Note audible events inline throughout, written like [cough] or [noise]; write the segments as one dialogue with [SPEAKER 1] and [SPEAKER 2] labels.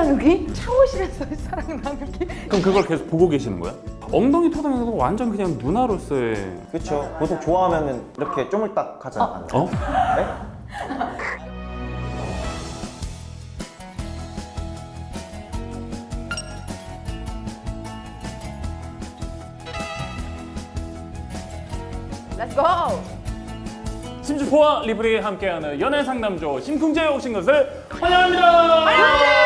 [SPEAKER 1] 나누기? 샤워실에서 사랑 나누기?
[SPEAKER 2] 그럼 그걸 계속 보고 계시는 거야? 엉덩이 토닥여서 완전 그냥 누나로서의
[SPEAKER 3] 그렇죠. 보통 좋아하면 이렇게 쪼물딱 하지 않아요?
[SPEAKER 2] 어?
[SPEAKER 3] 네?
[SPEAKER 1] Let's go!
[SPEAKER 2] 심주포와 리플이 함께하는 연애 상담조 심쿵제에 오신 것을 환영합니다.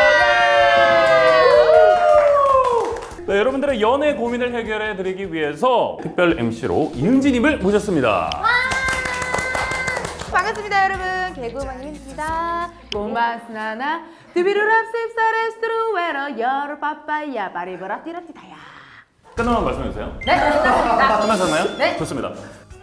[SPEAKER 2] 네, 여러분들의 연애 고민을 해결해 드리기 위해서 특별 MC로 이은지님을 모셨습니다.
[SPEAKER 1] 반갑습니다 여러분 이은지입니다 고마스나나 드비루랍 씹사레스트루 웨러 여러 빠빠야 바리바라 띠라띠다야
[SPEAKER 2] 끝나면 말씀해 주세요.
[SPEAKER 1] 네 끝났습니다
[SPEAKER 2] 끝나셨나요?
[SPEAKER 1] 네.
[SPEAKER 2] 좋습니다.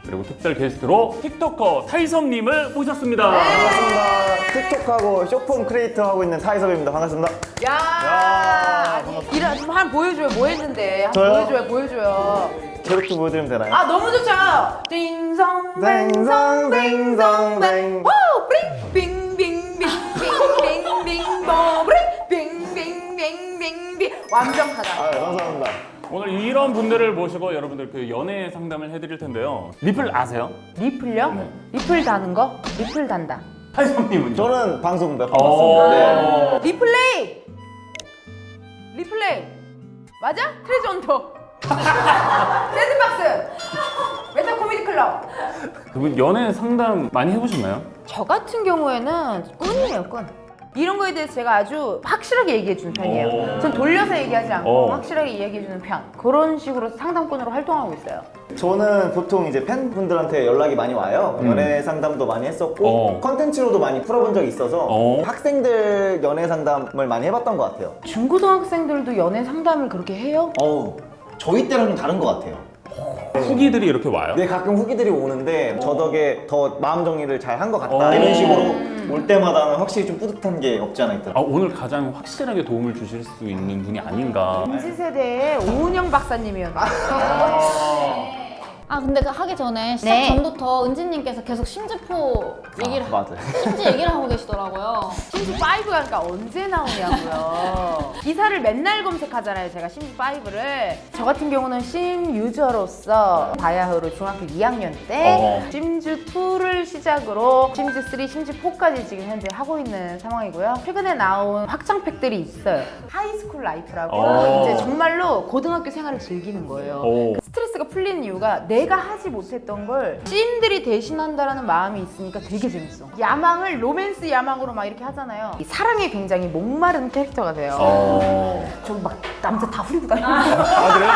[SPEAKER 2] 그리고 특별 게스트로 틱토커 타이섭님을 모셨습니다.
[SPEAKER 3] 반갑습니다. 틱톡하고 쇼폼 크리에이터 하고 있는 타이섭입니다. 반갑습니다.
[SPEAKER 1] 야 이런 좀한 보여줘요 뭐 했는데 한
[SPEAKER 3] 저요?
[SPEAKER 1] 보여줘요 보여줘요
[SPEAKER 3] 캐릭터 보여드리면 되나요?
[SPEAKER 1] 아 너무 좋죠 띵성 뱅성 뱅성 뱅 오! 빙 빙빙빙빙빙빙 버브링 빙빙빙빙빙 완벽하다
[SPEAKER 3] 아, 감사합니다.
[SPEAKER 2] 오늘 이런 분들을 모시고 여러분들 그 연애 상담을 해드릴 텐데요. 리플 아세요?
[SPEAKER 1] 리플요?
[SPEAKER 2] 네.
[SPEAKER 1] 리플 다는 거? 리플 단다
[SPEAKER 2] 타이섭님은요?
[SPEAKER 3] 저는 방송 몇번
[SPEAKER 2] 어.
[SPEAKER 3] 봤습니다. 네.
[SPEAKER 1] 리플레이 리플레이 맞아? 트레저 헌터 샌드박스 [laughs] 메타 코미디 클럽
[SPEAKER 2] 그분 연애 상담 많이 해보셨나요?
[SPEAKER 1] 저 같은 경우에는 꾼이에요 꾼 이런 거에 대해서 제가 아주 확실하게 얘기해 주는 편이에요
[SPEAKER 2] 오.
[SPEAKER 1] 전 돌려서 얘기하지 않고
[SPEAKER 2] 어.
[SPEAKER 1] 확실하게 얘기해 주는 편 그런 식으로 상담꾼으로 활동하고 있어요
[SPEAKER 3] 저는 보통 이제 팬분들한테 연락이 많이 와요. 연애 상담도 많이 했었고
[SPEAKER 2] 어.
[SPEAKER 3] 컨텐츠로도 많이 풀어본 적이 있어서
[SPEAKER 2] 어.
[SPEAKER 3] 학생들 연애 상담을 많이 해봤던 것 같아요.
[SPEAKER 1] 중고등학생들도 연애 상담을 그렇게 해요?
[SPEAKER 3] 어우, 저희 때랑 좀 다른 것 같아요.
[SPEAKER 2] 후기들이 이렇게 와요?
[SPEAKER 3] 네, 가끔 후기들이 오는데 저 덕에 더 마음 정리를 잘 한 것 같다
[SPEAKER 2] 어.
[SPEAKER 3] 이런 식으로 올 때마다는 확실히 좀 뿌듯한 게 없지 않아
[SPEAKER 2] 아,
[SPEAKER 3] 있더라고요.
[SPEAKER 2] 오늘 가장 확실하게 도움을 주실 수 있는 분이 아닌가.
[SPEAKER 1] MZ 세대의 오은영 박사님이었는데
[SPEAKER 4] 아 근데 그 하기 전에 시작
[SPEAKER 1] 네.
[SPEAKER 4] 전부터 은지님께서 계속 심즈포 얘기를
[SPEAKER 3] 아, 맞아요.
[SPEAKER 4] 심즈 얘기를 하고 계시더라고요.
[SPEAKER 1] 심즈 5가 그러니까 언제 나오냐고요. 기사를 맨날 검색하잖아요. 제가 심즈 5를. 저 같은 경우는 심 user로서 바야흐로 중학교 2학년 때
[SPEAKER 2] 어.
[SPEAKER 1] 심즈 2를 시작으로 심즈 3, 심즈 4까지 지금 현재 하고 있는 상황이고요. 최근에 나온 확장팩들이 있어요. High School Life라고
[SPEAKER 2] 어.
[SPEAKER 1] 이제 정말로 고등학교 생활을 즐기는 거예요.
[SPEAKER 2] 오.
[SPEAKER 1] 스트레스가 풀리는 이유가 내가 하지 못했던 걸 심들이 대신한다라는 마음이 있으니까 되게 재밌어. 야망을 로맨스 야망으로 막 이렇게 하잖아요. 이 사랑에 굉장히 목마른 캐릭터가 돼요.
[SPEAKER 2] 어.
[SPEAKER 1] 저기 막 남자 다 후리고 다니는
[SPEAKER 2] 아, 그래요?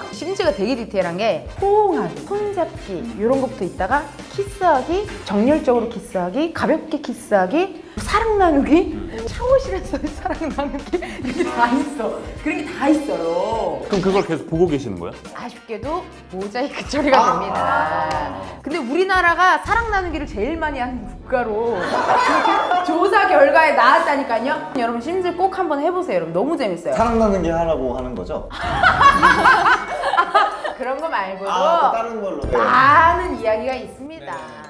[SPEAKER 2] [laughs]
[SPEAKER 1] 심지가 되게 디테일한 게 호응하기, 손잡기 이런 것부터 있다가 키스하기, 정열적으로 키스하기, 가볍게 키스하기, 사랑 나누기, 샤워실에서 [laughs] 사랑 나누기 이렇게 다 있어. 그런 게 다 있어요.
[SPEAKER 2] 그럼 그걸 계속 보고 계시는 거예요?
[SPEAKER 1] 아쉽게도 모자이크 처리가 됩니다. 근데 우리나라가 사랑 나누기를 제일 많이 하는 국가로 그렇게 [laughs] 조사 결과에 나왔다니까요. 여러분 심지어 꼭 한번 해보세요. 여러분 너무 재밌어요.
[SPEAKER 3] 사랑 나는 게 하라고 하는 거죠? [laughs]
[SPEAKER 1] 그런 거 말고도
[SPEAKER 3] 아, 또 다른 걸로. 네.
[SPEAKER 1] 많은 이야기가 있습니다. 네.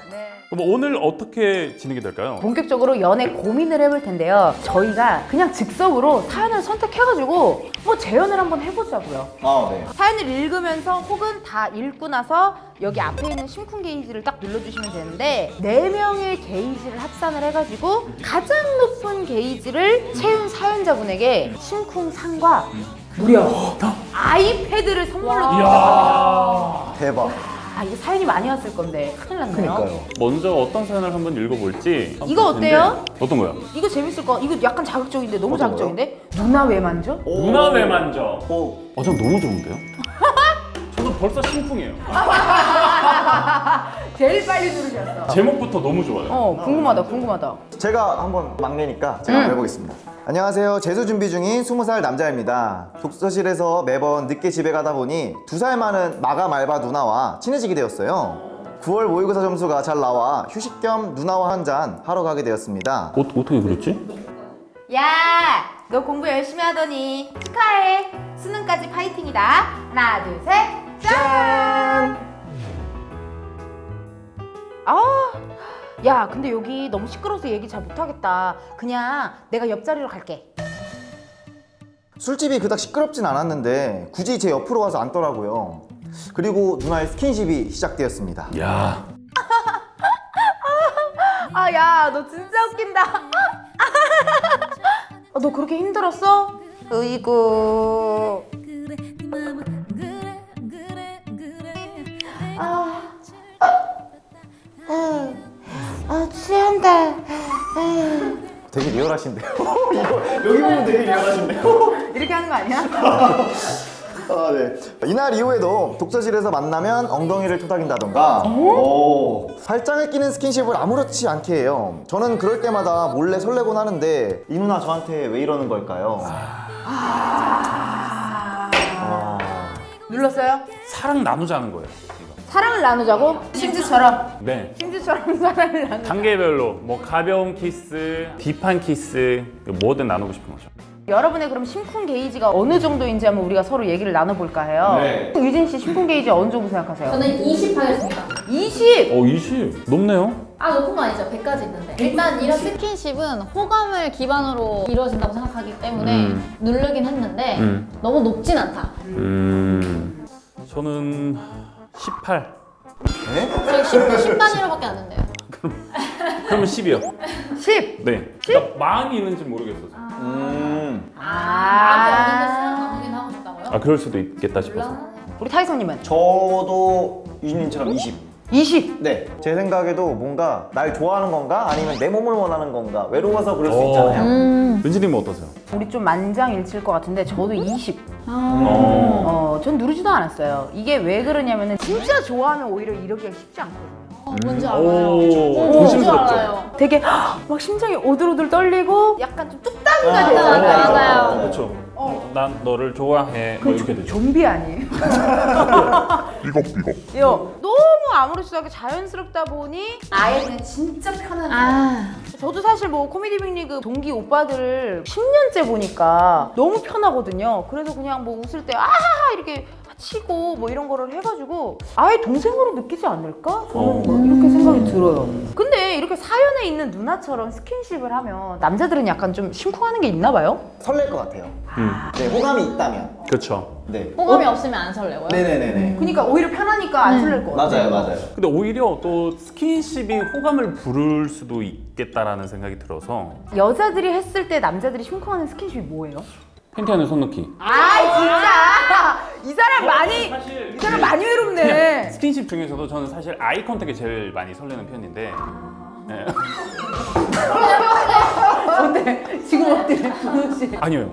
[SPEAKER 2] 그럼 오늘 어떻게 진행이 될까요?
[SPEAKER 1] 본격적으로 연애 고민을 해볼 텐데요. 저희가 그냥 즉석으로 사연을 선택해가지고 뭐 재연을 한번 해보자고요.
[SPEAKER 3] 아, 네.
[SPEAKER 1] 사연을 읽으면서 혹은 다 읽고 나서 여기 앞에 있는 심쿵 게이지를 딱 눌러주시면 되는데 네명의 게이지를 합산을 해가지고 가장 높은 게이지를 채운 사연자분에게 심쿵 상과 무려 아이패드를 선물로 합니다.
[SPEAKER 3] 대박.
[SPEAKER 1] 아 이거 사연이 많이 왔을 건데 큰일 났네요.
[SPEAKER 3] 그러니까요.
[SPEAKER 2] 먼저 어떤 사연을 한번 읽어볼지. 한번
[SPEAKER 1] 이거. 어때요?
[SPEAKER 2] 어떤 거요?
[SPEAKER 1] 이거 재밌을 거. 이거 약간 자극적인데 너무
[SPEAKER 3] 어떤
[SPEAKER 1] 자극적인데? 누나 왜 만져?
[SPEAKER 3] 오.
[SPEAKER 2] 누나 왜 만져?
[SPEAKER 3] 오.
[SPEAKER 2] 어, 전 너무 좋은데요? [laughs] 저도 벌써 심쿵이에요. [laughs]
[SPEAKER 1] 제일 빨리 누르셨어.
[SPEAKER 2] 제목부터 너무 좋아요.
[SPEAKER 1] 어 궁금하다 궁금하다.
[SPEAKER 3] 제가 한번 막내니까 제가 한번 해보겠습니다. 안녕하세요. 재수 준비 중인 20살 남자입니다. 독서실에서 매번 늦게 집에 가다 보니 두 살 많은 마감 알바 누나와 친해지게 되었어요. 9월 모의고사 점수가 잘 나와 휴식 겸 누나와 한 잔 하러 가게 되었습니다.
[SPEAKER 2] 어, 어떻게 그랬지?
[SPEAKER 1] 야, 너 공부 열심히 하더니 축하해. 수능까지 파이팅이다. 하나, 둘, 셋, 짠! 아, 야 근데 여기 너무 시끄러워서 얘기 잘 못하겠다 그냥 내가 옆자리로 갈게
[SPEAKER 3] 술집이 그닥 시끄럽진 않았는데 굳이 제 옆으로 와서 앉더라고요. 그리고 누나의 스킨십이 시작되었습니다.
[SPEAKER 2] 야 [laughs]
[SPEAKER 1] 아 야 너 진짜 웃긴다 [laughs] 아, 너 그렇게 힘들었어? 으이구 아, 아,
[SPEAKER 3] 되게 리얼하신데요. [laughs] 이거 여기 보면 되게 리얼하신데요.
[SPEAKER 1] 이렇게 하는 거 아니야? [laughs]
[SPEAKER 3] 아, 네. 이날 이후에도 독서실에서 만나면 엉덩이를 토닥인다던가 오. 팔짱을 끼는 스킨십을 아무렇지 않게 해요. 저는 그럴 때마다 몰래 설레곤 하는데 이 누나 저한테 왜 이러는 걸까요? 아.
[SPEAKER 1] 눌렀어요?
[SPEAKER 2] 사랑 나누자는 거예요.
[SPEAKER 1] 사랑을 나누자고? 심즈처럼
[SPEAKER 2] 네.
[SPEAKER 1] 심즈처럼 [laughs] 사랑을 나누
[SPEAKER 2] 단계별로 뭐 가벼운 키스, deep한 키스 뭐든 나누고 싶은 거죠.
[SPEAKER 1] 여러분의 그럼 심쿵 게이지가 어느 정도인지 한번 우리가 서로 얘기를 나눠볼까 해요
[SPEAKER 3] 네.
[SPEAKER 1] 유진 씨 심쿵 게이지 어느 정도 생각하세요?
[SPEAKER 4] 저는 20 하겠습니다.
[SPEAKER 1] 20!
[SPEAKER 2] 어 20. 높네요.
[SPEAKER 4] 아 높은 거 아니죠? 100까지 있는데. 일단 이런 스킨십은 호감을 기반으로 이루어진다고 생각하기 때문에
[SPEAKER 2] 음.
[SPEAKER 4] 누르긴 했는데
[SPEAKER 2] 음.
[SPEAKER 4] 너무 높진 않다.
[SPEAKER 2] 음. 저는 18.
[SPEAKER 3] 네?
[SPEAKER 4] 저희 10, 10 단위로밖에 안 된대요.
[SPEAKER 2] 그러면 10이요.
[SPEAKER 1] 10!
[SPEAKER 2] 네. 그러니까 마음이 있는지 모르겠어서.
[SPEAKER 3] 음.
[SPEAKER 4] 마음이 없는데 사랑
[SPEAKER 1] 아
[SPEAKER 4] 하고 싶다고요?
[SPEAKER 2] 아 그럴 수도 있겠다 싶어서.
[SPEAKER 1] 우리 타이성님은?
[SPEAKER 3] 저도 유진님처럼 20.
[SPEAKER 1] 20!
[SPEAKER 3] 네. 제 생각에도 뭔가 날 좋아하는 건가 아니면 내 몸을 원하는 건가 외로워서 그럴 수
[SPEAKER 2] 어.
[SPEAKER 3] 있잖아요.
[SPEAKER 4] 음.
[SPEAKER 2] 은지님은 어떠세요?
[SPEAKER 1] 우리 좀 만장일치일 것 같은데 저도 20
[SPEAKER 4] 아.
[SPEAKER 2] 어.
[SPEAKER 1] 어, 전 누르지도 않았어요 이게 왜 그러냐면 은 진짜 좋아하면 오히려 이러기가 쉽지 않거든요
[SPEAKER 4] 어, 뭔지
[SPEAKER 2] 오,
[SPEAKER 4] 알아요. 어, 뭔지? 알아요.
[SPEAKER 1] 되게 막 심장이 오들오들 떨리고 약간 좀
[SPEAKER 3] 아,
[SPEAKER 4] 맞아, 맞아요.
[SPEAKER 2] 그렇죠. 난 너를 좋아해. 뭐 이렇게 되죠.
[SPEAKER 1] 좀비 아니에요? [laughs]
[SPEAKER 5] 삐걱삐걱.
[SPEAKER 1] 요 너무 아무렇지도 않게 자연스럽다 보니 아예 그냥 진짜 편한
[SPEAKER 4] 아.
[SPEAKER 1] 저도 사실 뭐 코미디 빅리그 동기 오빠들을 10년째 보니까 너무 편하거든요. 그래서 그냥 뭐 웃을 때 아하하 이렇게 치고 뭐 이런 거를 해가지고 아예 동생으로 느끼지 않을까? 저는
[SPEAKER 2] 어.
[SPEAKER 1] 뭐 이렇게 생각이 들어요. 근데 이렇게 사연에 있는 누나처럼 스킨십을 하면 남자들은 약간 좀 심쿵하는 게 있나 봐요?
[SPEAKER 3] 설렐 것 같아요.
[SPEAKER 2] 음.
[SPEAKER 3] 네, 호감이 있다면.
[SPEAKER 2] 그렇죠.
[SPEAKER 3] 네.
[SPEAKER 4] 호감이 없으면 안 설레고요.
[SPEAKER 3] 네네네네.
[SPEAKER 1] 그러니까 오히려 편하니까 안 설렐 것 같아요.
[SPEAKER 3] 맞아요, 맞아요.
[SPEAKER 2] 근데 오히려 또 스킨십이 호감을 부를 수도 있겠다라는 생각이 들어서
[SPEAKER 1] 여자들이 했을 때 남자들이 심쿵하는 스킨십이 뭐예요?
[SPEAKER 2] 팬티 안에 손 넣기.
[SPEAKER 1] 아 진짜 [laughs] 이 사람 많이
[SPEAKER 2] 사실
[SPEAKER 1] 이 사람 많이 외롭네. [laughs]
[SPEAKER 2] 스킨십 중에서도 저는 사실 eye contact이 제일 많이 설레는 편인데 네. [laughs]
[SPEAKER 1] 근데 지금 어때, 준호 씨?
[SPEAKER 2] 아니요.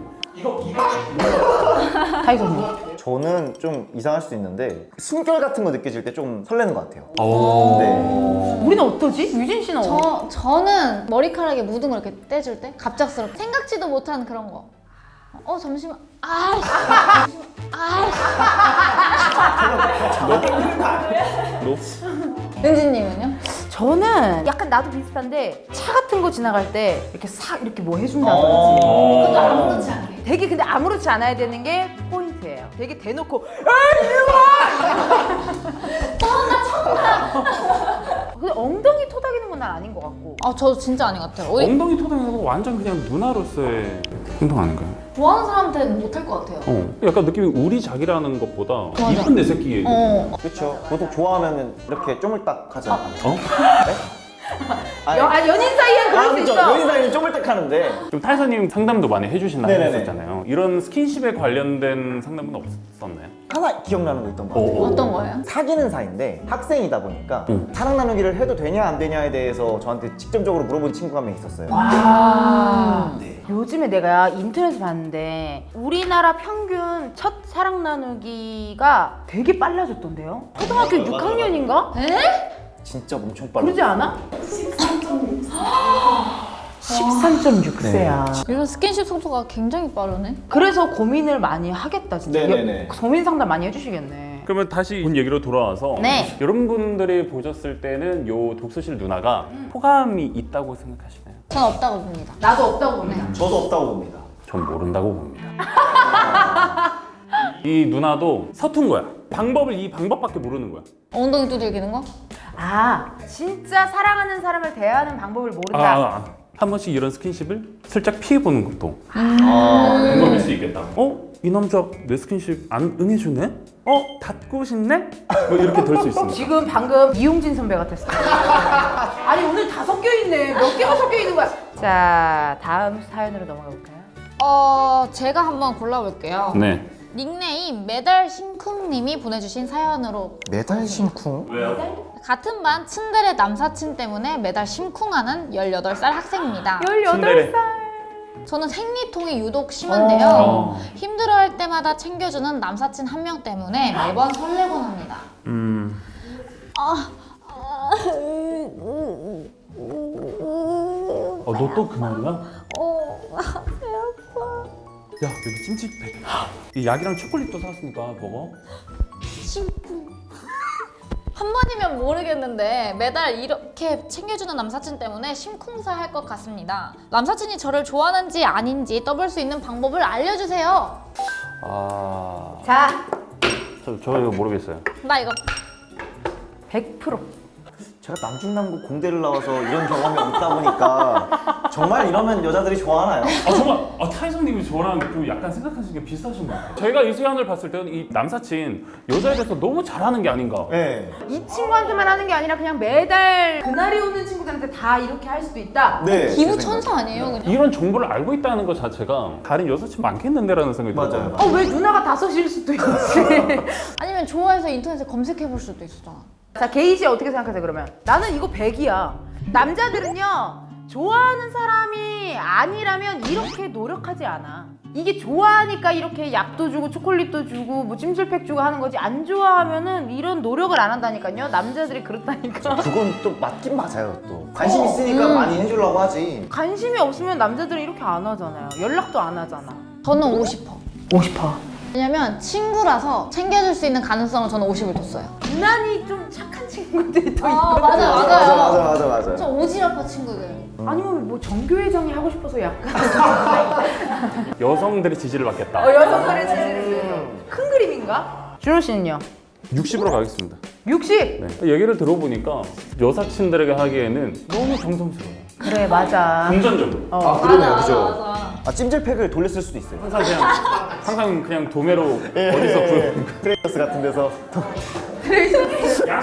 [SPEAKER 1] 타이소님.
[SPEAKER 3] 저는 좀 이상할 수도 있는데 숨결 같은 거 느껴질 때 좀 설레는 것 같아요.
[SPEAKER 2] 오.
[SPEAKER 3] 네.
[SPEAKER 1] 우리는 어떠지? 유진 씨는 어?
[SPEAKER 4] 저 저는 머리카락에 묻은 거 이렇게 떼줄 때 갑작스럽게 생각지도 못한 그런 거. 어 잠시만. 아.
[SPEAKER 2] 너?
[SPEAKER 4] 은지님은요?
[SPEAKER 1] 저는 약간 나도 비슷한데 차 같은 거 지나갈 때 이렇게 싹 이렇게 뭐 해준다든지
[SPEAKER 3] 어.
[SPEAKER 4] 그것도 아무렇지 않게.
[SPEAKER 1] 되게 근데 아무렇지 않아야 되는 게 포인트예요 되게 대놓고 아 이리 와! [laughs] 근데 엉덩이 토닥이는 건 난 아닌 것 같고
[SPEAKER 4] 아 저 진짜 아닌 것 같아요.
[SPEAKER 2] 엉덩이 토닥이는 거 완전 그냥 누나로서의 행동 아닌가요?
[SPEAKER 4] 좋아하는 사람한테는 못할 것 같아요.
[SPEAKER 2] 어. 약간 느낌이 우리 자기라는 것보다
[SPEAKER 4] 맞아.
[SPEAKER 2] 이쁜 내 새끼.
[SPEAKER 4] 어.
[SPEAKER 3] 그렇죠. 보통 좋아하면 이렇게 쪼물딱 하지 않아요?
[SPEAKER 2] 어?
[SPEAKER 3] 아니,
[SPEAKER 1] 여, 아니 연인 사이엔 그럴 수
[SPEAKER 3] 그렇죠.
[SPEAKER 1] 있어
[SPEAKER 3] 연인 사이는 쪼물딱 하는데
[SPEAKER 2] 좀 탈사님 상담도 많이 해주신다
[SPEAKER 3] 네네네.
[SPEAKER 2] 하셨잖아요. 이런 스킨십에 관련된 상담은 없었나요?
[SPEAKER 3] 하나 기억나는 거 있던 것 같아요.
[SPEAKER 2] 어.
[SPEAKER 4] 어떤 거예요?
[SPEAKER 3] 사귀는 사이인데 학생이다 보니까
[SPEAKER 2] 응.
[SPEAKER 3] 사랑 나누기를 해도 되냐 안 되냐에 대해서 저한테 직접적으로 물어본 친구가 한 명 있었어요.
[SPEAKER 1] 아,
[SPEAKER 3] 네.
[SPEAKER 1] 요즘에 내가 인터넷에 봤는데 우리나라 평균 첫 사랑 나누기가 되게 빨라졌던데요? 초등학교 6학년인가?
[SPEAKER 4] 에?
[SPEAKER 3] 진짜 엄청 빨라.
[SPEAKER 1] 그러지 않아? 13.6 [gasps] 세야.
[SPEAKER 4] 이런 스킨십 속도가 굉장히 빠르네.
[SPEAKER 1] 그래서 고민을 많이 하겠다 진짜.
[SPEAKER 3] 네네네.
[SPEAKER 1] 여- 고민 상담 많이 해주시겠네.
[SPEAKER 2] 그러면 다시 본 얘기로 돌아와서
[SPEAKER 1] 네.
[SPEAKER 2] 여러분들이 보셨을 때는 요 독서실 누나가 호감이 있다고 생각하시나요?
[SPEAKER 4] 전 없다고 봅니다.
[SPEAKER 1] 나도 없다고 봅니다.
[SPEAKER 3] 저도 없다고 봅니다.
[SPEAKER 2] 전 모른다고 봅니다. 이 누나도 서툰 거야. 방법을 이 방법밖에 모르는 거야.
[SPEAKER 4] 엉덩이 두들기는 거?
[SPEAKER 1] 아 진짜 사랑하는 사람을 대하는 방법을
[SPEAKER 2] 아,
[SPEAKER 1] 모른다.
[SPEAKER 2] 아, 한 번씩 이런 스킨십을 살짝 피해보는 것도
[SPEAKER 3] 아,
[SPEAKER 2] 방법일 수 있겠다. 어? 이 남자 내 스킨십 안 응해주네? 어? 닫고 싶네? 뭐 이렇게 될 수 있습니다.
[SPEAKER 1] 지금 방금 이용진 선배 같았어. [laughs] 아니 오늘 다 섞여 있네. 몇 개가 섞여 있는 거야. 자 다음 사연으로 넘어가 볼까요?
[SPEAKER 4] 어 제가 한번 골라볼게요.
[SPEAKER 2] 네.
[SPEAKER 4] 닉네임 메달 심쿵님이 보내주신 사연으로
[SPEAKER 3] 메달 심쿵?
[SPEAKER 2] 왜요?
[SPEAKER 4] 같은 반 츤데레 남사친 때문에 매달 심쿵하는 18살 학생입니다.
[SPEAKER 1] 18살.
[SPEAKER 4] 저는 생리통이 유독 심한데요.
[SPEAKER 2] 어.
[SPEAKER 4] 힘들어할 때마다 챙겨주는 남사친 한 명 때문에 매번 설레곤 합니다.
[SPEAKER 2] 음. 어, 너 또그 말이야?
[SPEAKER 4] 어, 배 아파.
[SPEAKER 2] 야, 여기 찜질팩. 이 약이랑 초콜릿도 샀으니까 먹어.
[SPEAKER 4] 심쿵. 한 번이면 모르겠는데 매달 이렇게 챙겨주는 남사친 때문에 심쿵사 할 것 같습니다. 남사친이 저를 좋아하는지 아닌지 떠볼 수 있는 방법을 알려주세요.
[SPEAKER 2] 아,
[SPEAKER 1] 자
[SPEAKER 2] 저, 저 이거 모르겠어요.
[SPEAKER 4] 나 이거
[SPEAKER 1] 100%.
[SPEAKER 3] 제가 남중남고 공대를 나와서 이런 경험이 없다 보니까 정말 이러면 여자들이 좋아하나요?
[SPEAKER 2] 아 정말 아, 타이성님이 저랑 좀 약간 생각하시는 게 비슷하신 것 같아요. 제가 이 수연을 봤을 때는 이 남사친 여자에 대해서 너무 잘하는 게 아닌가.
[SPEAKER 3] 네.
[SPEAKER 1] 이 친구한테만 하는 게 아니라 그냥 매달 그날이 오는 친구들한테 다 이렇게 할 수도 있다.
[SPEAKER 3] 네.
[SPEAKER 4] 기부. 천사 아니에요 그냥?
[SPEAKER 2] 이런 정보를 알고 있다는 것 자체가 다른 여사친 많겠는데라는 생각이
[SPEAKER 3] 맞아요.
[SPEAKER 2] 들어요.
[SPEAKER 1] 어왜 누나가 다섯 일 수도 있지. [laughs]
[SPEAKER 4] 아니면 좋아해서 인터넷에 검색해 볼 수도 있었잖아.
[SPEAKER 1] 자 게이 씨 어떻게 생각하세요 그러면? 나는 이거 100이야. 남자들은요 좋아하는 사람이 아니라면 이렇게 노력하지 않아. 이게 좋아하니까 이렇게 약도 주고 초콜릿도 주고 뭐 찜질팩 주고 하는 거지 안 좋아하면은 이런 노력을 안 한다니까요. 남자들이 그렇다니까.
[SPEAKER 3] 그건 또 맞긴 맞아요 또 관심 있으니까 많이 해주려고 하지
[SPEAKER 1] 관심이 없으면 남자들은 이렇게 안 하잖아요. 연락도 안 하잖아.
[SPEAKER 4] 저는 50퍼.
[SPEAKER 1] 50%.
[SPEAKER 4] 왜냐면 친구라서 챙겨줄 수 있는 가능성을 저는 50을 뒀어요.
[SPEAKER 1] 유난히 좀 착한 친구들이 또
[SPEAKER 4] 아,
[SPEAKER 1] 있거든.
[SPEAKER 4] 맞아요,
[SPEAKER 3] 맞아
[SPEAKER 4] 맞아요.
[SPEAKER 3] 맞아 맞아 맞아
[SPEAKER 4] 저 오지랖파 친구들.
[SPEAKER 1] 아니면 뭐 정교회장이 하고 싶어서 약간 [laughs]
[SPEAKER 2] 여성들의 지지를 받겠다.
[SPEAKER 1] 어, 여성들의 지지를 큰 그림인가? 준호 씨는요?
[SPEAKER 2] 60으로 가겠습니다.
[SPEAKER 1] 60.
[SPEAKER 2] 네. 얘기를 들어보니까 여사친들에게 하기에는 너무 정성스러워요.
[SPEAKER 1] 그래 맞아.
[SPEAKER 2] 금전적으로.
[SPEAKER 3] 아 그러네요
[SPEAKER 4] 맞아,
[SPEAKER 3] 그죠
[SPEAKER 4] 맞아.
[SPEAKER 3] 아 찜질팩을 돌렸을 수도 있어요
[SPEAKER 2] 항상 그냥 항상 그냥 도매로 어디서 구해. [laughs]
[SPEAKER 3] 트레이더스 같은 데서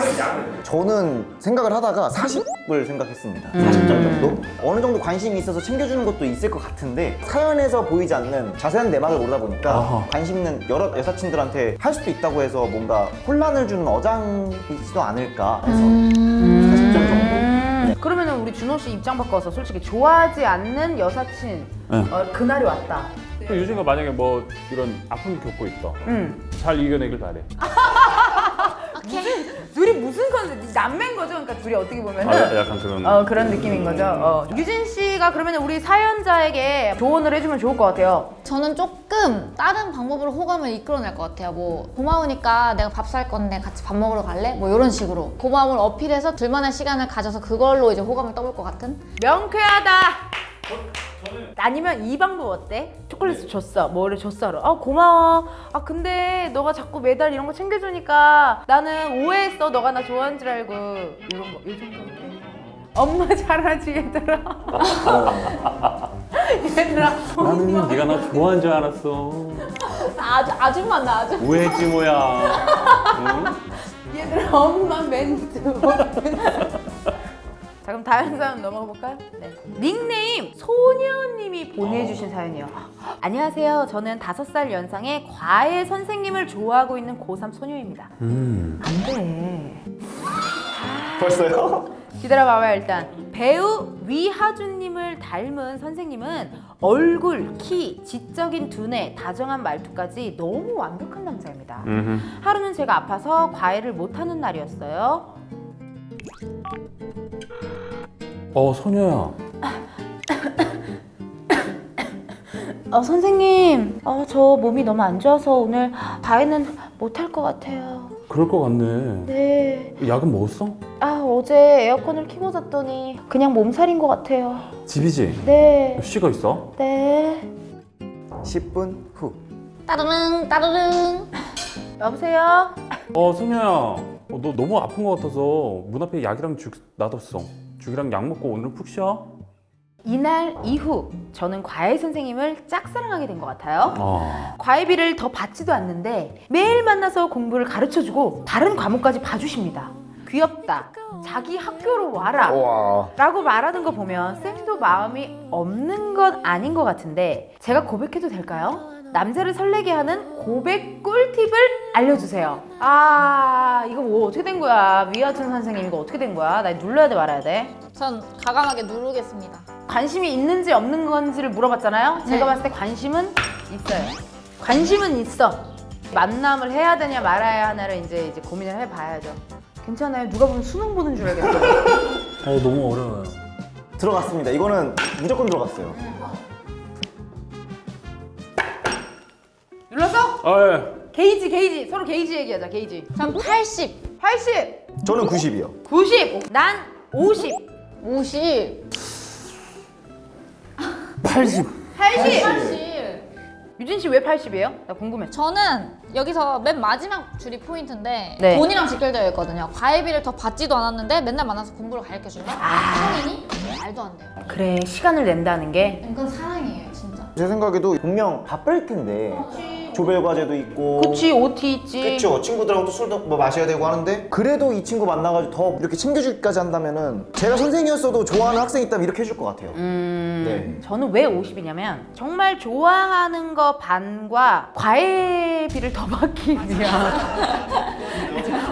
[SPEAKER 2] 약은 약은.
[SPEAKER 3] 저는 생각을 하다가 40을 생각했습니다 40점 정도 어느 정도 관심이 있어서 챙겨주는 것도 있을 것 같은데 사연에서 보이지 않는 자세한 내막을 모르다 보니까
[SPEAKER 2] 아하.
[SPEAKER 3] 관심 있는 여러 여사친들한테 할 수도 있다고 해서 뭔가 혼란을 주는 어장이지도 않을까 해서 40점 정도
[SPEAKER 1] 음. 그러면은 우리 준호 씨 입장 바꿔서 솔직히 좋아하지 않는 여사친
[SPEAKER 2] 네.
[SPEAKER 1] 어, 그날이 왔다.
[SPEAKER 2] 그 유진이가 만약에 뭐 이런 아픔을 겪고 있다.
[SPEAKER 1] 응.
[SPEAKER 2] 잘 이겨내길 바래. [laughs]
[SPEAKER 1] 둘이 무슨 컨셉? 남매인 거죠? 그러니까 둘이 어떻게 보면은.
[SPEAKER 2] 아, 야- 약간 그런.
[SPEAKER 1] 어 그런 느낌인 거죠. 어. 유진 씨가 그러면 우리 사연자에게 조언을 해주면 좋을 것 같아요.
[SPEAKER 4] 저는 조금 다른 방법으로 호감을 이끌어낼 것 같아요. 뭐 고마우니까 내가 밥 살 건데 같이 밥 먹으러 갈래? 뭐 이런 식으로 고마움을 어필해서 둘만의 시간을 가져서 그걸로 이제 호감을 떠볼 것 같은?
[SPEAKER 1] 명쾌하다. 아니면 이 방법 어때? 초콜릿을 줬어, 뭐를 줬어. 아 고마워. 아 근데 너가 자꾸 매달 이런 거 챙겨주니까 나는 오해했어. 너가 나 좋아하는 줄 알고 이런 거, 이 정도 어때? 엄마 잘하지 얘들아. 얘들아.
[SPEAKER 2] 나는 네가 나 좋아하는 줄 알았어.
[SPEAKER 4] 아주 아줌마 나 아주.
[SPEAKER 2] 오해했지 뭐야. 응?
[SPEAKER 1] 얘들아 엄마 멘트. 자 그럼 다음 사연 넘어가 볼까요? 네. 닉네임 소녀님이 보내주신 사연이요. 안녕하세요. 저는 다섯 살 연상의 과외 선생님을 좋아하고 있는 고3 소녀입니다.
[SPEAKER 2] 음.
[SPEAKER 1] 안 돼.
[SPEAKER 3] 벌써요? [laughs]
[SPEAKER 1] 기다려봐봐요 일단. 배우 위하준님을 닮은 선생님은 얼굴, 키, 지적인 두뇌, 다정한 말투까지 너무 완벽한 남자입니다.
[SPEAKER 2] 음흠.
[SPEAKER 1] 하루는 제가 아파서 과외를 못하는 날이었어요.
[SPEAKER 2] 어 소녀야.
[SPEAKER 1] 어, 선생님, 어, 저 몸이 너무 안 좋아서 오늘 과외는 못할 것 같아요.
[SPEAKER 2] 그럴 것 같네.
[SPEAKER 1] 네.
[SPEAKER 2] 약은 먹었어?
[SPEAKER 1] 아, 어제 에어컨을 켜고 잤더니 그냥 몸살인 것 같아요.
[SPEAKER 2] 집이지.
[SPEAKER 1] 네.
[SPEAKER 2] 쉬고 있어.
[SPEAKER 1] 네.
[SPEAKER 3] 10분 후
[SPEAKER 4] 따르릉 따르릉.
[SPEAKER 1] 여보세요?
[SPEAKER 2] 어 소녀야. 어, 너 너무 아픈 것 같아서 문 앞에 약이랑 죽 놔뒀어. 죽이랑 약 먹고 오늘은 푹 쉬어.
[SPEAKER 1] 이날 이후 저는 과외 선생님을 짝사랑하게 된 것 같아요.
[SPEAKER 2] 아,
[SPEAKER 1] 과외비를 더 받지도 않는데 매일 만나서 공부를 가르쳐주고 다른 과목까지 봐주십니다. 귀엽다. 자기 학교로 와라.
[SPEAKER 3] 와.
[SPEAKER 1] 라고 말하는 거 보면 쌤도 마음이 없는 건 아닌 것 같은데 제가 고백해도 될까요? 남자를 설레게 하는 고백 꿀팁을 알려주세요. 아 이거 뭐 어떻게 된 거야? 위아준 선생님 이거 어떻게 된 거야? 나 눌러야 돼 말아야 돼?
[SPEAKER 4] 전 가감하게 누르겠습니다.
[SPEAKER 1] 관심이 있는지 없는 건지를 물어봤잖아요. 제가
[SPEAKER 4] 네.
[SPEAKER 1] 봤을 때 관심은 있어요. 관심은 있어. 만남을 해야 되냐 말아야 하나를 이제 이제 고민을 해봐야죠. 괜찮아요. 누가 보면 수능 보는 줄 알겠어요. [laughs]
[SPEAKER 2] 어 너무 어려워요.
[SPEAKER 3] 들어갔습니다. 이거는 무조건 들어갔어요.
[SPEAKER 2] 아 예.
[SPEAKER 1] 게이지 게이지 서로 게이지 얘기하자 게이지.
[SPEAKER 4] 전 80,
[SPEAKER 1] 80,
[SPEAKER 3] 저는 90이요.
[SPEAKER 1] 90, 난 50,
[SPEAKER 4] 50,
[SPEAKER 2] 80.
[SPEAKER 1] 80.
[SPEAKER 4] 80.
[SPEAKER 1] 유진 씨 왜 80이에요? 나 궁금해.
[SPEAKER 4] 저는 여기서 맨 마지막 줄이 포인트인데
[SPEAKER 1] 네.
[SPEAKER 4] 돈이랑 직결되어 있거든요. 과외비를 더 받지도 않았는데 맨날 만나서 공부를 가르쳐 주는
[SPEAKER 1] 아.
[SPEAKER 4] 성인이 말도 안 돼요.
[SPEAKER 1] 그래 시간을 낸다는 게.
[SPEAKER 4] 이건 사랑이에요, 진짜.
[SPEAKER 3] 제 생각에도 분명 바쁠 텐데 조별 과제도 있고
[SPEAKER 1] 그치 OT 있지.
[SPEAKER 3] 그쵸 친구들하고 또 술도 뭐 마셔야 되고 하는데 그래도 이 친구 만나가지고 더 이렇게 챙겨주기까지 한다면은 제가 선생이었어도 좋아하는 학생이 있다면 이렇게 해줄 것 같아요
[SPEAKER 1] 음,
[SPEAKER 3] 네.
[SPEAKER 1] 저는 왜 50이냐면 정말 좋아하는 거 반과 과외비를 더 [laughs] 받기 위한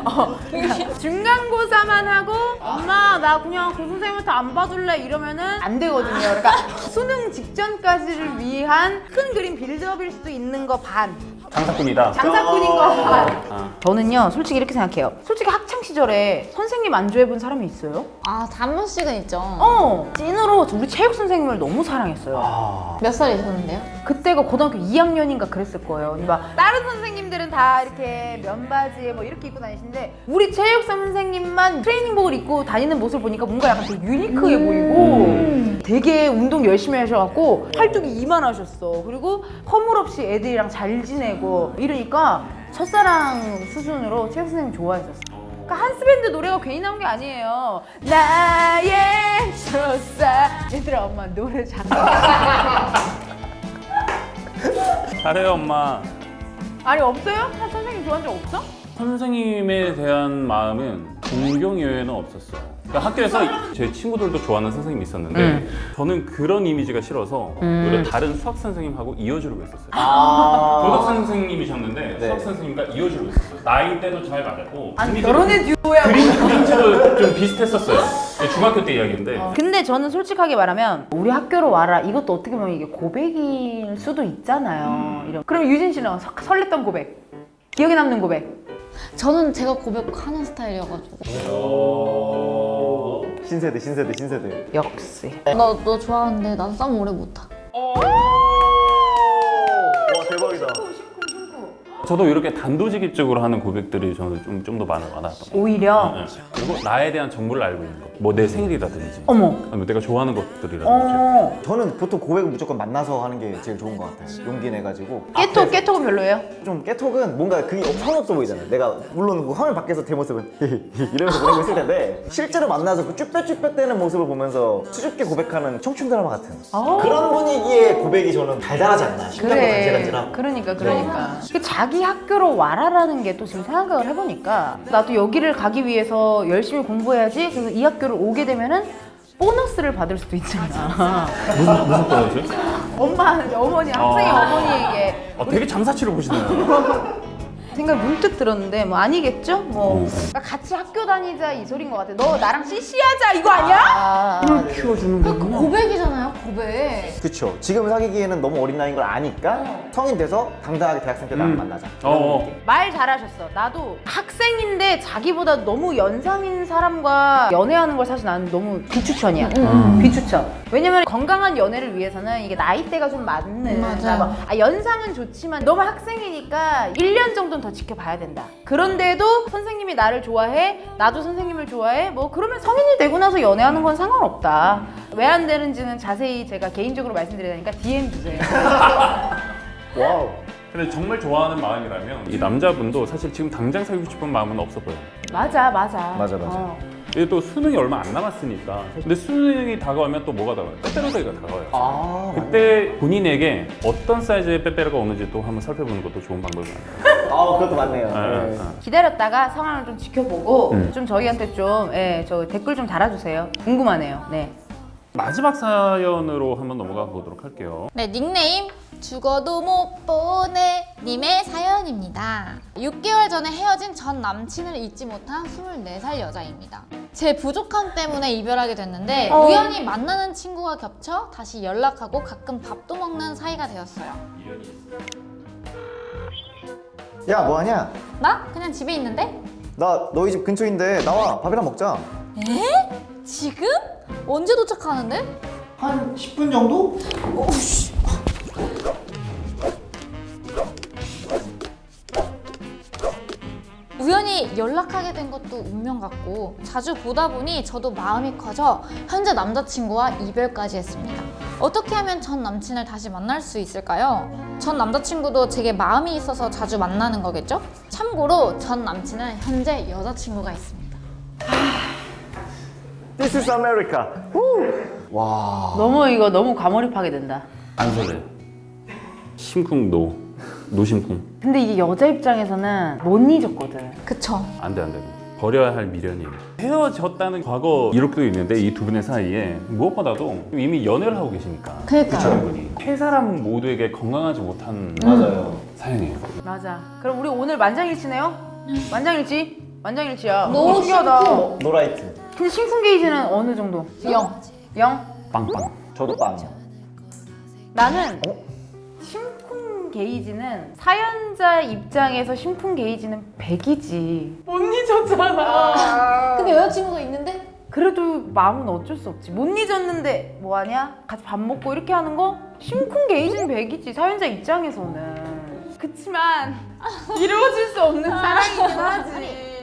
[SPEAKER 1] 어, 중간고사만 하고 엄마 나 그냥 그 선생님한테 안 봐줄래? 이러면은 안 되거든요. 그러니까 수능 직전까지를 위한 큰 그림 빌드업일 수도 있는 거 반,
[SPEAKER 2] 장사꾼이다.
[SPEAKER 1] 장사꾼인 거 반.
[SPEAKER 2] 아.
[SPEAKER 1] 저는요 솔직히 이렇게 생각해요. 솔직히 학창 시절에 선생님 안 좋아해본 사람이 있어요?
[SPEAKER 4] 아, 단 번씩은 있죠.
[SPEAKER 1] 어 찐으로 우리 체육 선생님을 너무 사랑했어요.
[SPEAKER 3] 아
[SPEAKER 4] 몇 살이셨는데요?
[SPEAKER 1] 그때가 고등학교 2학년인가 그랬을 거예요. 막 다른 선생님들은 다 이렇게 면바지에 뭐 이렇게 입고 다니시는데 우리 체육 선생님만 트레이닝복을 입고 다니는 모습을 보니까 뭔가 약간 되게 유니크해 보이고 되게 운동 열심히 하셔갖고 팔뚝이 이만하셨어. 그리고 허물없이 애들이랑 잘 지내고 이러니까 첫사랑 수준으로 체육 선생님 좋아했었어. 그러니까 한스밴드 노래가 괜히 나온 게 아니에요. 나의 첫사 얘들아 엄마 노래 잘해. [laughs]
[SPEAKER 2] 잘해요 엄마.
[SPEAKER 1] 아니 없어요? 한 선생님 좋아한 적 없어?
[SPEAKER 2] 선생님에 대한 마음은 존경 이외에는 없었어요. 그러니까 학교에서 제 친구들도 좋아하는 선생님이 있었는데
[SPEAKER 1] 음.
[SPEAKER 2] 저는 그런 이미지가 싫어서
[SPEAKER 1] 음.
[SPEAKER 2] 오히려 다른 수학 선생님하고 이어주려고 했었어요.
[SPEAKER 3] 아.
[SPEAKER 2] 도덕 선생님이셨는데
[SPEAKER 3] 네.
[SPEAKER 2] 수학 선생님과 이어주려고 했었어요. 나이 때도 잘 맞았고
[SPEAKER 1] 아니 결혼의 듀오야
[SPEAKER 2] 그림 그림체도 좀 비슷했었어요. 중학교 때 이야기인데
[SPEAKER 1] 근데 저는 솔직하게 말하면 우리 학교로 와라 이것도 어떻게 보면 이게 고백일 수도 있잖아요 이런. 그럼 유진 씨는 서- 설렜던 고백 기억에 남는 고백
[SPEAKER 4] 저는 제가 고백하는 스타일이어가지고
[SPEAKER 3] 신세대 신세대 신세대.
[SPEAKER 1] 역시.
[SPEAKER 4] 너, 너 좋아하는데 나도 오래 못하.
[SPEAKER 2] 저도 이렇게 단도직입적으로 하는 고백들이 저는 좀 좀 더 많아 많았던 것 같아요.
[SPEAKER 1] 오히려
[SPEAKER 2] 네. 그리고 나에 대한 정보를 알고 있는 거. 뭐 내 생일이라든지,
[SPEAKER 1] 어머
[SPEAKER 2] 아니면 내가 좋아하는 것들이라든지.
[SPEAKER 1] 어
[SPEAKER 3] 저는 보통 고백은 무조건 만나서 하는 게 제일 좋은 것 같아요 용기 내가지고
[SPEAKER 1] 깨톡 깨톡은 별로예요?
[SPEAKER 3] 좀 깨톡은 뭔가 그게 성의 없어 보이잖아요. 내가 물론 그 화면 밖에서 제 모습은 [laughs] 이러면서 보내고 있을 텐데 실제로 만나서 그 쭈뼛쭈뼛 대는 모습을 보면서 수줍게 고백하는 청춘 드라마 같은
[SPEAKER 1] 어.
[SPEAKER 3] 그런 분위기의 고백이 저는 달달하지 않나. 심장도 간질간질하고.
[SPEAKER 1] 그러니까 그러니까 그 자기 학교로 와라라는 게 또 지금 생각을 해보니까 나도 여기를 가기 위해서 열심히 공부해야지 그래서 이 학교를 오게 되면은 보너스를 받을 수도 있잖아 [laughs]
[SPEAKER 2] 무슨 무슨 거였어요?
[SPEAKER 1] 엄마 어머니 학생의
[SPEAKER 2] 어.
[SPEAKER 1] 어머니에게
[SPEAKER 2] 아, 되게 장사치를 보시네요. [laughs]
[SPEAKER 1] 생각 문득 들었는데 뭐 아니겠죠? 뭐 그러니까 같이 학교 다니자 이 소린 것 같아. 너 나랑 CC하자 이거 아니야?
[SPEAKER 2] 힘을 키워주는 거구나.
[SPEAKER 4] 고백이잖아요, 고백.
[SPEAKER 3] 그쵸. 지금 사귀기에는 너무 어린 나이인 걸 아니까 성인 돼서 당당하게 대학생 때 나랑
[SPEAKER 2] 음.
[SPEAKER 3] 만나자.
[SPEAKER 2] 어, 어.
[SPEAKER 1] 말 잘하셨어. 나도 학생인데 자기보다 너무 연상인 사람과 연애하는 걸 사실 나는 너무 비추천이야.
[SPEAKER 2] 음.
[SPEAKER 1] 비추천. 왜냐면 건강한 연애를 위해서는 이게 나이대가 좀 맞는.
[SPEAKER 4] 맞아요.
[SPEAKER 1] 그러니까 뭐, 아, 연상은 좋지만 너무 학생이니까 1년 정도는 더 지켜봐야 된다. 그런데도 선생님이 나를 좋아해, 나도 선생님을 좋아해. 뭐 그러면 성인이 되고 나서 연애하는 건 상관없다. 왜 안 되는지는 자세히 제가 개인적으로 말씀드릴 테니까 DM 주세요. [laughs]
[SPEAKER 3] Wow.
[SPEAKER 2] 근데 정말 좋아하는 마음이라면 이 남자분도 사실 지금 당장 사귀고 싶은 마음은 없어 보여요.
[SPEAKER 1] 맞아 맞아
[SPEAKER 3] 맞아, 맞아.
[SPEAKER 1] 어.
[SPEAKER 2] 이게 또 수능이 얼마 안 남았으니까. 근데 수능이 다가오면 또 뭐가 다가와요? 빼빼로데이가 다가와요.
[SPEAKER 3] 아,
[SPEAKER 2] 그때 본인에게 어떤 사이즈의 빼빼로가 오는지 또 한번 살펴보는 것도 좋은 방법인 것 같아요.
[SPEAKER 3] 아 그것도 맞네요.
[SPEAKER 2] 예,
[SPEAKER 3] 네.
[SPEAKER 2] 예.
[SPEAKER 1] 기다렸다가 상황을 좀 지켜보고
[SPEAKER 2] 음.
[SPEAKER 1] 좀 저희한테 좀 예, 저 댓글 좀 달아주세요 궁금하네요 네
[SPEAKER 2] 마지막 사연으로 한번 넘어가 보도록 할게요.
[SPEAKER 4] 네, 닉네임 죽어도 못 보내 님의 사연입니다. 6개월 전에 헤어진 전 남친을 잊지 못한 24살 여자입니다. 제 부족함 때문에 이별하게 됐는데
[SPEAKER 1] 어.
[SPEAKER 4] 우연히 만나는 친구가 겹쳐 다시 연락하고 가끔 밥도 먹는 사이가 되었어요.
[SPEAKER 3] 야 뭐하냐?
[SPEAKER 4] 나 그냥 집에 있는데?
[SPEAKER 3] 나 너희 집 근처인데 나와 밥이랑 먹자.
[SPEAKER 4] 에? 지금? 언제 도착하는데?
[SPEAKER 3] 한 10분 정도?
[SPEAKER 4] 우연히 연락하게 된 것도 운명 같고 자주 보다 보니 저도 마음이 커져 현재 남자친구와 이별까지 했습니다. 어떻게 하면 전 남친을 다시 만날 수 있을까요? 전 남자친구도 제게 마음이 있어서 자주 만나는 거겠죠? 참고로 전 남친은 현재 여자친구가 있습니다.
[SPEAKER 3] This is America. 후! 와.
[SPEAKER 1] 너무 이거 너무 과몰입하게 된다
[SPEAKER 2] 안 설레. 심쿵 no. no심쿵.
[SPEAKER 1] 근데 이게 여자 입장에서는 못 잊었거든
[SPEAKER 4] 그쵸?
[SPEAKER 2] 안 돼, 안 돼. 버려야 할 미련이에요. 헤어졌다는 과거 이력도 있는데 이 두 분의 사이에 무엇보다도 이미 연애를 하고 계시니까.
[SPEAKER 4] 그러니까요.
[SPEAKER 2] 분이 세 사람 모두에게 건강하지 못한
[SPEAKER 3] 맞아요.
[SPEAKER 2] 사연이에요.
[SPEAKER 1] 맞아 그럼 우리 오늘 만장일치네요? 만장일치? 만장일치야
[SPEAKER 4] 너무
[SPEAKER 1] 신기하다.
[SPEAKER 3] No light.
[SPEAKER 1] 근데 심쿵 게이지는 어느 정도?
[SPEAKER 4] 영.
[SPEAKER 1] 영?
[SPEAKER 2] 빵빵.
[SPEAKER 3] 저도 빵이요.
[SPEAKER 1] 나는
[SPEAKER 3] 어?
[SPEAKER 1] 게이지는 사연자 입장에서 심쿵 게이지는 100이지. 못 잊었잖아.
[SPEAKER 4] 근데 여자친구가 있는데?
[SPEAKER 1] 그래도 마음은 어쩔 수 없지. 못 잊었는데 뭐하냐? 같이 밥 먹고 이렇게 하는 거? 심쿵 게이지는 100이지 사연자 입장에서는. 그치만 이루어질 수 없는 사랑이긴 하지.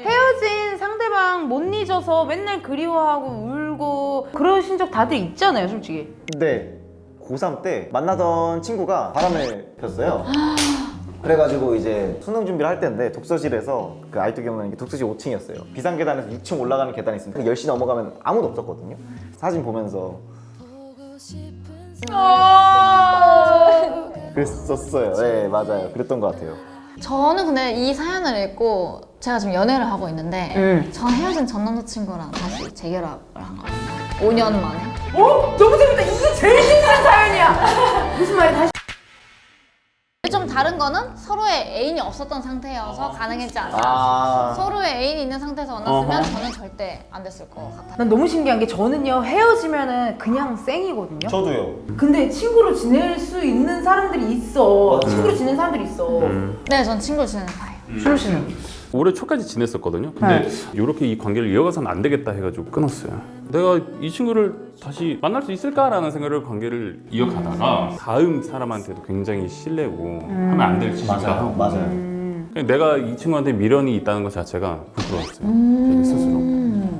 [SPEAKER 1] 헤어진 상대방 못 잊어서 맨날 그리워하고 울고 그러신 적 다들 있잖아요 솔직히.
[SPEAKER 3] 근데 고3 때 만나던 친구가 바람을 폈어요. 그래가지고 이제 수능 준비를 할 때인데 독서실에서 그 아이도 기억나는 게 독서실 5층이었어요. 비상계단에서 6층 올라가는 계단이 있으니까 10시 넘어가면 아무도 없었거든요. 사진 보면서 그랬었어요. 네 맞아요. 그랬던 것 같아요.
[SPEAKER 4] 저는 근데 이 사연을 읽고 제가 지금 연애를 하고 있는데
[SPEAKER 1] 응.
[SPEAKER 4] 전 헤어진 전 남자친구랑 다시 재결합을 한 거예요. 5년 만에.
[SPEAKER 1] 어? 너무 재밌다 제일 신기한 사연이야 무슨 말이 다시
[SPEAKER 4] 좀 다른 거는 서로의 애인이 없었던 상태여서 가능했지 않나.
[SPEAKER 3] 아
[SPEAKER 4] 서로의 애인이 있는 상태에서 만났으면
[SPEAKER 2] 어허.
[SPEAKER 4] 저는 절대 안 됐을 것 같아요.
[SPEAKER 1] 난 너무 신기한 게 저는요 헤어지면은 그냥 생이거든요
[SPEAKER 3] 저도요.
[SPEAKER 1] 근데 친구로 지낼 수 있는 사람들이 있어 친구로 지내는 사람들이 있어
[SPEAKER 2] 음.
[SPEAKER 4] 네, 전 친구를 지내는 파예요.
[SPEAKER 1] 수로 씨는?
[SPEAKER 2] 올해 초까지 지냈었거든요. 근데 이렇게 이 관계를 이어가서는 안 되겠다 해가지고 끊었어요. 내가 이 친구를 다시 만날 수 있을까라는 생각을 관계를 이어가다가 다음 사람한테도 굉장히 신뢰고 하면 안 될 짓이기도 하고
[SPEAKER 3] 맞아요.
[SPEAKER 1] 음.
[SPEAKER 2] 내가 이 친구한테 미련이 있다는 것 자체가 부끄러웠어요. 제 스스로.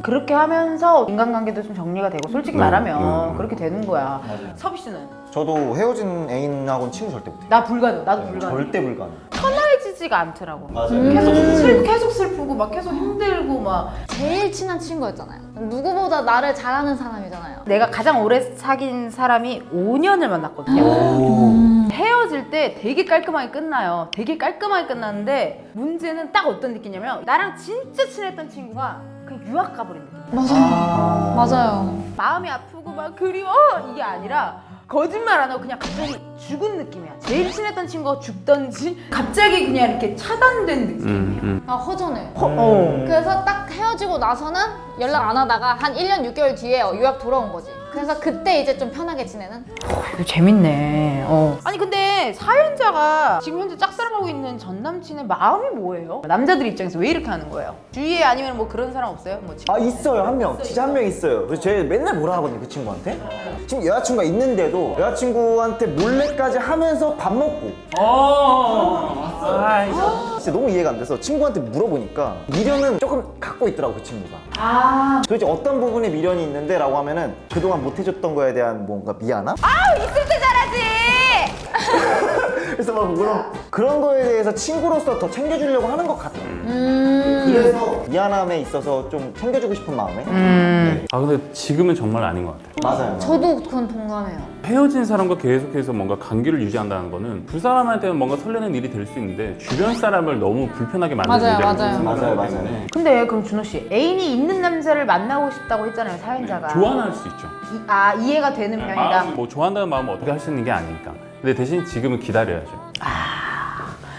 [SPEAKER 1] 그렇게 하면서 인간관계도 좀 정리가 되고 솔직히
[SPEAKER 2] 네,
[SPEAKER 1] 말하면
[SPEAKER 2] 네.
[SPEAKER 1] 그렇게 되는 거야
[SPEAKER 3] 맞아요.
[SPEAKER 1] 섭이 씨는?
[SPEAKER 3] 저도 헤어진 애인하고는 친구 절대 못해요.
[SPEAKER 1] 나 불가능 나도 불가능
[SPEAKER 3] 절대 불가능.
[SPEAKER 1] 편해지지가 않더라고
[SPEAKER 3] 맞아요.
[SPEAKER 1] 계속 슬 계속 슬프고 막 계속 힘들고 막
[SPEAKER 4] 제일 친한 친구였잖아요. 누구보다 나를 잘하는 사람이잖아요.
[SPEAKER 1] 내가 가장 오래 사귄 사람이 5년을 만났거든요. 헤어질 때 되게 깔끔하게 끝나요. 되게 깔끔하게 끝났는데 문제는 딱 어떤 느낌이냐면 나랑 진짜 친했던 친구가 그냥 유학 가버린 느낌.
[SPEAKER 4] 맞아요. 맞아요.
[SPEAKER 1] 마음이 아프고 막 그리워 이게 아니라 거짓말 안 하고 그냥 갑자기 죽은 느낌이야. 제일 친했던 친구가 죽던지 갑자기 그냥 이렇게 차단된 느낌.
[SPEAKER 2] 음, 음.
[SPEAKER 4] 아, 허전해요.
[SPEAKER 1] 허, 어.
[SPEAKER 4] 그래서 딱 헤어지고 나서는 연락 안 하다가 한 1년 6개월 뒤에 유학 돌아온 거지. 그래서 그때 이제 좀 편하게 지내는?
[SPEAKER 1] 이거 재밌네. 어. 아니 근데 사연자가 지금 현재 짝사랑하고 있는 전 남친의 마음이 뭐예요? 남자들 입장에서 왜 이렇게 하는 거예요? 주위에 아니면 뭐 그런 사람 없어요? 뭐 지금
[SPEAKER 3] 아 있어요 한 명. 진짜 한 명 있어요. 그래서 제가 맨날 뭐라 하거든요 그 친구한테. 지금 여자친구가 있는데도 여자친구한테 몰래까지 하면서 밥 먹고
[SPEAKER 2] 어, 아이,
[SPEAKER 3] 진짜 너무 이해가 안 돼서 친구한테 물어보니까 미련은 조금 갖고 있더라고 그 친구가.
[SPEAKER 1] 아
[SPEAKER 3] 도대체 어떤 부분에 미련이 있는데 라고 하면은 그동안 못 해줬던 거에 대한 뭔가 미안함?
[SPEAKER 1] 있을 때 잘하지. [laughs]
[SPEAKER 3] 그래서 막 그런 그런 거에 대해서 친구로서 더 챙겨주려고 하는 것 같아요.
[SPEAKER 4] 음.
[SPEAKER 3] 그래서 미안함에 있어서 좀 챙겨주고 싶은 마음에
[SPEAKER 2] 아 근데 지금은 정말 아닌 것 같아요.
[SPEAKER 3] 맞아요.
[SPEAKER 4] 저도 그건 동감해요.
[SPEAKER 2] 헤어진 사람과 계속해서 뭔가 관계를 유지한다는 거는 두 사람한테는 뭔가 설레는 일이 될 수 있는데 주변 사람을 너무 불편하게 만드는
[SPEAKER 4] 맞아요,
[SPEAKER 2] 일이라고
[SPEAKER 4] 맞아요.
[SPEAKER 2] 생각을
[SPEAKER 3] 맞아요,
[SPEAKER 2] 때문에
[SPEAKER 1] 근데 그럼 준호 씨 애인이 있는 남자를 만나고 싶다고 했잖아요 사연자가.
[SPEAKER 2] 좋아할 수 있죠.
[SPEAKER 1] 이- 아 이해가 되는 편이다.
[SPEAKER 2] 마음, 뭐 좋아한다는 마음을 어떻게 할 수 있는 게 아니니까. 근데 대신 지금은 기다려야죠.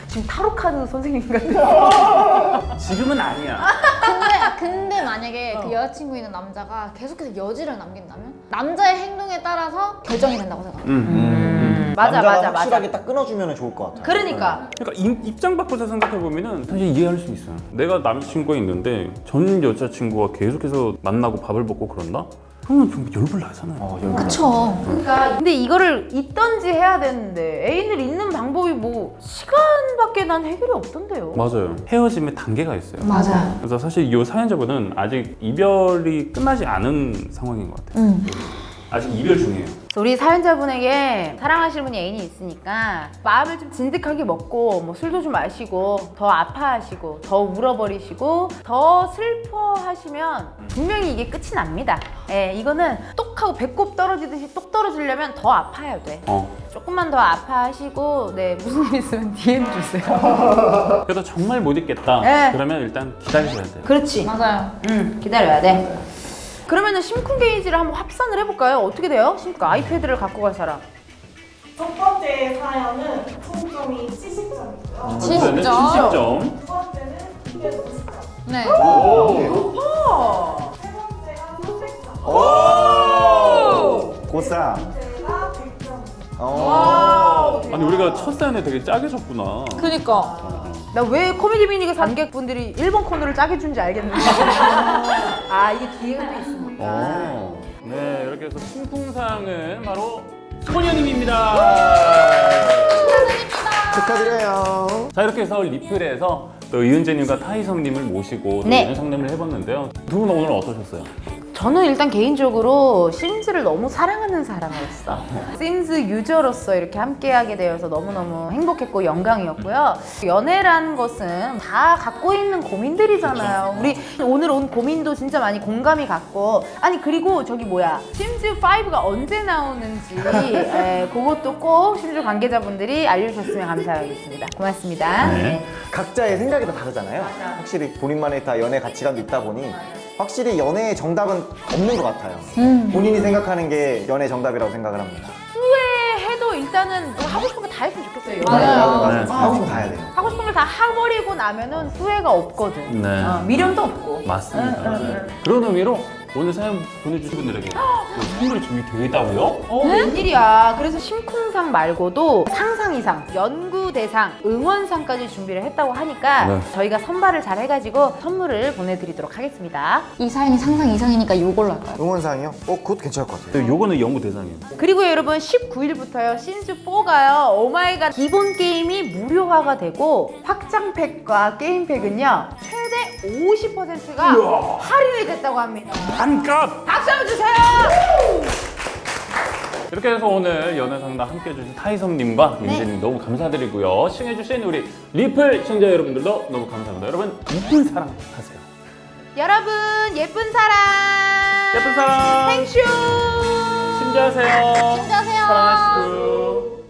[SPEAKER 1] 지금 타로 카드 선생님 같은. [laughs]
[SPEAKER 2] 지금은 아니야.
[SPEAKER 4] 근데 근데 만약에 그 여자친구 있는 남자가 계속해서 여지를 남긴다면 남자의 행동에 따라서 결정이 된다고 생각해요.
[SPEAKER 2] 음.
[SPEAKER 1] 맞아
[SPEAKER 3] 남자가
[SPEAKER 1] 맞아 맞아.
[SPEAKER 3] 확실하게 딱 끊어주면 좋을 것 같아요.
[SPEAKER 1] 그러니까
[SPEAKER 2] 그러니까 임- 입장 바꿔서 생각해 보면은 사실 이해할 수 있어요. 내가 남자친구가 있는데 전 여자친구가 계속해서 만나고 밥을 먹고 그런다? 그러면 좀 열불 나잖아요.
[SPEAKER 3] 어.
[SPEAKER 4] 그쵸.
[SPEAKER 1] 그러니까 근데 이거를 있던지 해야 되는데 애인을 잇는 방법이 뭐 시간밖에 난 해결이 없던데요.
[SPEAKER 2] 맞아요. 헤어짐에 단계가 있어요.
[SPEAKER 4] 맞아요.
[SPEAKER 2] 그래서 사실 이 사연자분은 아직 이별이 끝나지 않은 상황인 것 같아요.
[SPEAKER 4] 음.
[SPEAKER 2] 아직 이별 중이에요.
[SPEAKER 1] 우리 사연자분에게 사랑하시는 분이 애인이 있으니까 마음을 좀 진득하게 먹고 뭐 술도 좀 마시고 더 아파하시고 더 울어버리시고 더 슬퍼하시면 분명히 이게 끝이 납니다. 예, 이거는 똑 하고 배꼽 떨어지듯이 똑 떨어지려면 더 아파야 돼.
[SPEAKER 2] 어.
[SPEAKER 1] 조금만 더 아파하시고 네 무슨 일 있으면 DM 주세요.
[SPEAKER 2] 그래도 정말 못 있겠다.
[SPEAKER 1] 네.
[SPEAKER 2] 그러면 일단 기다리셔야 돼요.
[SPEAKER 1] 그렇지.
[SPEAKER 4] 맞아요.
[SPEAKER 1] 응 기다려야 돼. 그러면은 심쿵 게이지를 한번 합산을 해볼까요? 어떻게 돼요? 심쿵 아이패드를 갖고 갈 사람.
[SPEAKER 5] 첫 번째 사연은 총점이 70점이고요.
[SPEAKER 4] 70점.
[SPEAKER 2] 70점.
[SPEAKER 5] 두 번째는 250점.
[SPEAKER 4] 네.
[SPEAKER 5] 세 번째가 300점.
[SPEAKER 3] 고쌈.
[SPEAKER 5] 제가 100점.
[SPEAKER 3] 어.
[SPEAKER 2] 아니 우리가 첫 사연에 되게 짜게 졌구나.
[SPEAKER 4] 그니까.
[SPEAKER 1] 나 왜 코미디 미니가 관객분들이 1번 코너를 짜게 준지 알겠는데. [laughs] 아 이게 기회가 또 있습니까?
[SPEAKER 2] 어. 네 이렇게 해서 신풍상은 바로 소녀님입니다.
[SPEAKER 3] 축하드려요.
[SPEAKER 2] 자 이렇게 해서 리플에서 또 이은재님과 타이성님을 모시고 또
[SPEAKER 1] 네.
[SPEAKER 2] 연애 상담을 해봤는데요. 두 분 오늘 어떠셨어요?
[SPEAKER 1] 저는 일단 개인적으로 심즈를 너무 사랑하는 사람으로서 심즈 유저로서 이렇게 함께하게 되어서 너무너무 행복했고 영광이었고요. 연애라는 것은 다 갖고 있는 고민들이잖아요. 우리 오늘 온 고민도 진짜 많이 공감이 갔고 아니 그리고 저기 뭐야 심즈 5가 언제 나오는지 에, 그것도 꼭 심즈 관계자분들이 알려주셨으면 감사하겠습니다. 고맙습니다.
[SPEAKER 2] 네.
[SPEAKER 3] 각자의 생각이 다 다르잖아요. 확실히 본인만의 다 연애 가치관도 있다 보니 확실히 연애의 정답은 없는 것 같아요. 본인이 생각하는 게 연애 정답이라고 생각을 합니다.
[SPEAKER 1] 해도 일단은 뭐 하고 싶은 거 다 했으면 좋겠어요.
[SPEAKER 4] 맞아요.
[SPEAKER 3] 맞아요.
[SPEAKER 2] 네.
[SPEAKER 3] 하고 싶으면 다 해야 돼요.
[SPEAKER 1] 하고 싶은 걸 다 해버리고 나면은 후회가 없거든.
[SPEAKER 2] 네.
[SPEAKER 1] 어, 미련도 없고.
[SPEAKER 2] 맞습니다.
[SPEAKER 1] 응, 응, 응.
[SPEAKER 2] 그런 의미로 오늘 사연 보내주신 분들에게 또 선물이 준비되어 있다고요?
[SPEAKER 1] 어, 웬일이야. 그래서 심쿵상 말고도 상상 이상, 연구 대상, 응원상까지 준비를 했다고 하니까
[SPEAKER 2] 네.
[SPEAKER 1] 저희가 선발을 잘 해가지고 선물을 보내드리도록 하겠습니다.
[SPEAKER 4] 이 사연이 상상 이상이니까 요걸로 할까요?
[SPEAKER 3] 응원상이요? 어, 그것도 괜찮을 것 같아요.
[SPEAKER 2] 요거는 연구 대상이에요.
[SPEAKER 1] 그리고 여러분 19일부터요 시즌4가요 오마이갓 기본 게임이 무료화가 되고 확장팩과 게임팩은요 최대 50%가 할인이 됐다고 합니다.
[SPEAKER 2] 반값!
[SPEAKER 1] 박수 한번 주세요.
[SPEAKER 2] 이렇게 해서 오늘 연애 상담 함께 해주신 타이섬님과 민재님 너무 감사드리고요. 시청해주신 우리 리플 시청자 여러분들도 너무 감사합니다. 여러분, 이쁜 사랑 하세요.
[SPEAKER 1] 여러분 예쁜 사람
[SPEAKER 2] 예쁜 사랑!
[SPEAKER 1] 행쇼
[SPEAKER 2] 심지하세요.
[SPEAKER 4] 심지하세요.
[SPEAKER 2] 사랑하시고.